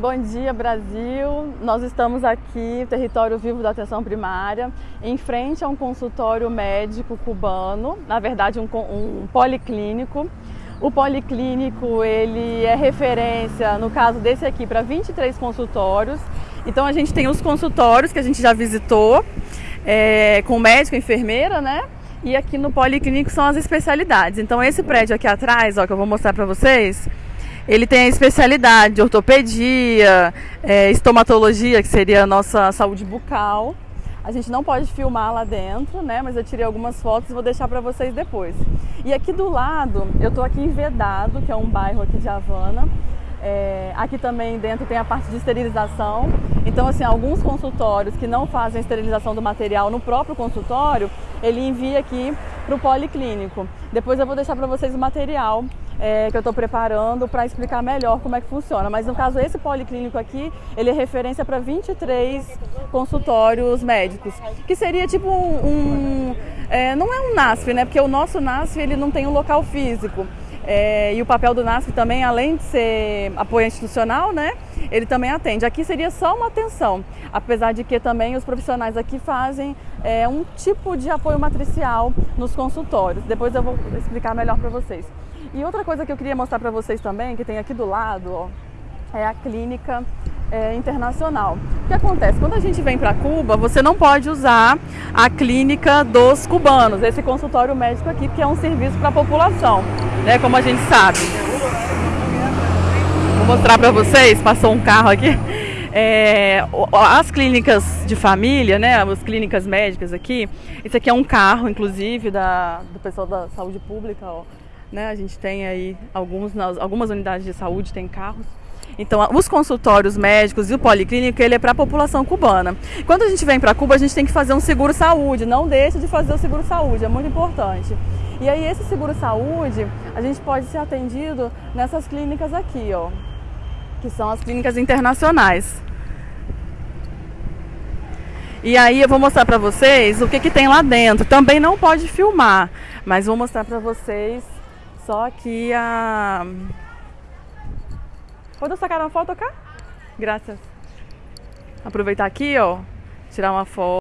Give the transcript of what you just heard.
Bom dia, Brasil. Nós estamos aqui, território vivo da atenção primária, em frente a um consultório médico cubano, na verdade um, um policlínico. O policlínico ele é referência, no caso desse aqui, para 23 consultórios. Então a gente tem os consultórios que a gente já visitou, é, com médico, enfermeira, né? E aqui no policlínico são as especialidades. Então esse prédio aqui atrás, ó, que eu vou mostrar para vocês, ele tem a especialidade de ortopedia, é, estomatologia, que seria a nossa saúde bucal. A gente não pode filmar lá dentro, né? Mas eu tirei algumas fotos e vou deixar para vocês depois. E aqui do lado, eu tô aqui em Vedado, que é um bairro aqui de Havana. É, aqui também dentro tem a parte de esterilização. Então, assim, alguns consultórios que não fazem esterilização do material no próprio consultório, ele envia aqui para o policlínico. Depois eu vou deixar para vocês o material é, que eu estou preparando para explicar melhor como é que funciona. Mas no caso, esse policlínico aqui, ele é referência para 23 consultórios médicos, que seria tipo um. um é, não é um NASF, né? Porque o nosso NASF ele não tem um local físico. É, e o papel do NASF também, além de ser apoio institucional, né, ele também atende. Aqui seria só uma atenção, apesar de que também os profissionais aqui fazem é, um tipo de apoio matricial nos consultórios. Depois eu vou explicar melhor para vocês. E outra coisa que eu queria mostrar para vocês também, que tem aqui do lado, ó, é a clínica é, internacional. O que acontece? Quando a gente vem para Cuba, você não pode usar a clínica dos cubanos, esse consultório médico aqui, que é um serviço para a população, né? Como a gente sabe. Vou mostrar para vocês, passou um carro aqui. É, as clínicas de família, né, as clínicas médicas aqui, esse aqui é um carro, inclusive, da, do pessoal da saúde pública, ó. Né? A gente tem aí alguns, algumas unidades de saúde tem carros. Então, os consultórios médicos e o policlínico, ele é para a população cubana. Quando a gente vem para Cuba, a gente tem que fazer um seguro saúde. Não deixe de fazer o seguro saúde, é muito importante. E aí, esse seguro saúde, a gente pode ser atendido nessas clínicas aqui, ó, que são as clínicas internacionais. E aí eu vou mostrar para vocês o que, que tem lá dentro. Também não pode filmar, mas vou mostrar para vocês só que a. Pode sacar uma foto cá? Graças. Aproveitar aqui, ó. Tirar uma foto.